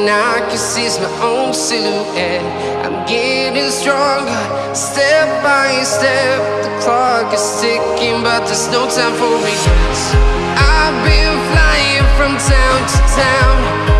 and I can see my own silhouette. I'm getting stronger, step by step. The clock is ticking, but there's no time for regrets. I've been flying from town to town.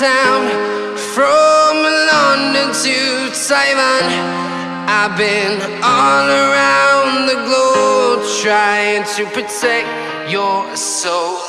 town From London to Taiwan. I've been all around the globe Trying to protect your soul.